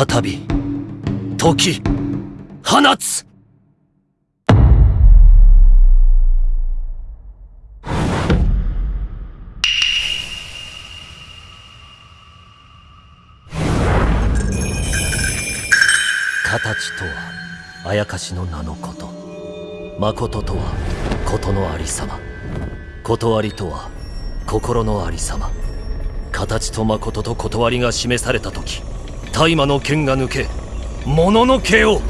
再び解き放つ。形とはあやかしの名のこと。誠とは事のありさま。断りとは心のありさま。形と誠と断りが示された時。大麻の剣が抜けもののけを